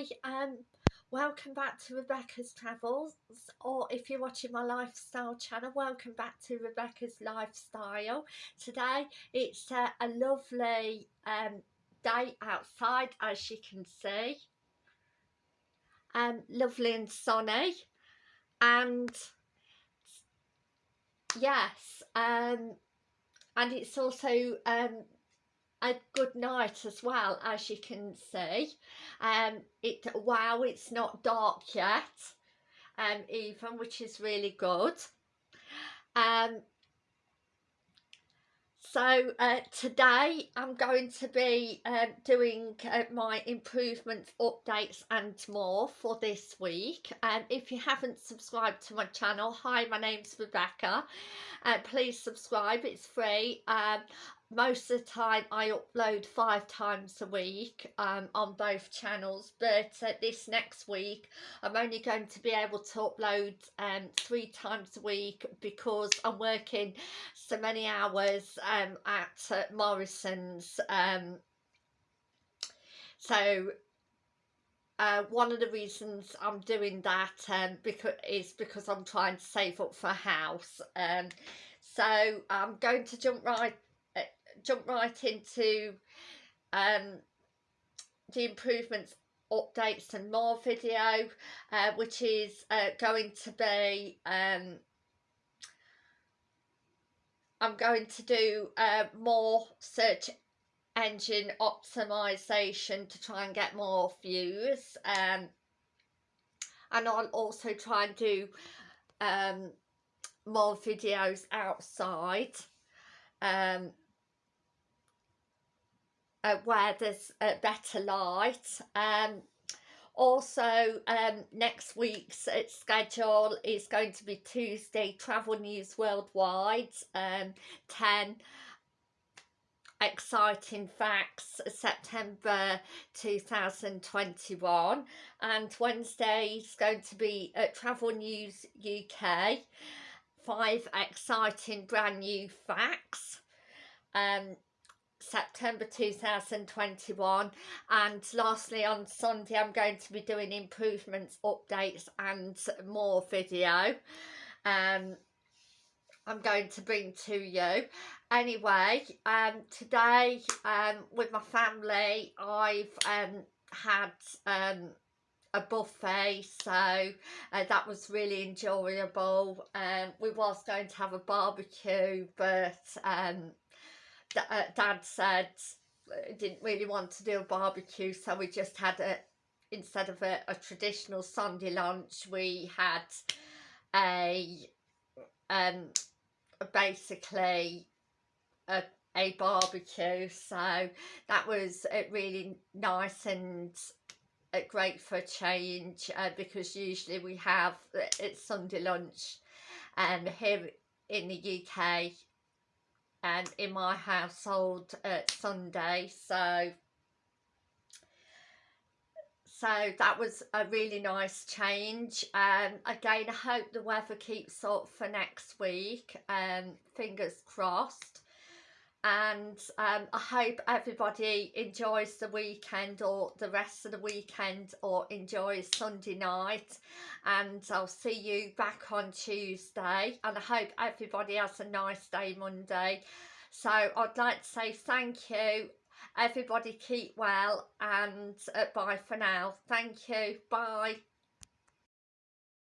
Hi, um, welcome back to Rebecca's Travels, or if you're watching my lifestyle channel, welcome back to Rebecca's Lifestyle. Today it's uh, a lovely um, day outside, as you can see. Um, lovely and sunny, and yes, um, and it's also um, a good night as well as you can see um it wow it's not dark yet um even which is really good um so uh, today I'm going to be um, doing uh, my improvements, updates and more for this week. And um, if you haven't subscribed to my channel, hi, my name's Rebecca. Uh, please subscribe, it's free. Um, most of the time I upload five times a week um, on both channels but uh, this next week I'm only going to be able to upload um, three times a week because I'm working so many hours um, at uh, Morrison's um, so uh, one of the reasons I'm doing that um, because is because I'm trying to save up for a house um, so I'm going to jump right jump right into um, the improvements updates and more video uh, which is uh, going to be um, I'm going to do uh, more search engine optimization to try and get more views um, and I'll also try and do um, more videos outside um, uh, where there's a better light. Um also um next week's uh, schedule is going to be tuesday travel news worldwide. Um 10 exciting facts september 2021 and wednesday is going to be at travel news uk five exciting brand new facts. Um September 2021 and lastly on Sunday I'm going to be doing improvements updates and more video. Um I'm going to bring to you. Anyway um today um with my family I've um had um a buffet so uh, that was really enjoyable. Um we was going to have a barbecue but um uh, dad said uh, didn't really want to do a barbecue so we just had a instead of a, a traditional Sunday lunch we had a um basically a, a barbecue. So that was uh, really nice and uh, great for a change uh, because usually we have it's Sunday lunch and um, here in the UK and in my household at Sunday so so that was a really nice change. Um again I hope the weather keeps up for next week um fingers crossed and um, I hope everybody enjoys the weekend or the rest of the weekend or enjoys Sunday night and I'll see you back on Tuesday and I hope everybody has a nice day Monday. So I'd like to say thank you. Everybody keep well and uh, bye for now. Thank you. Bye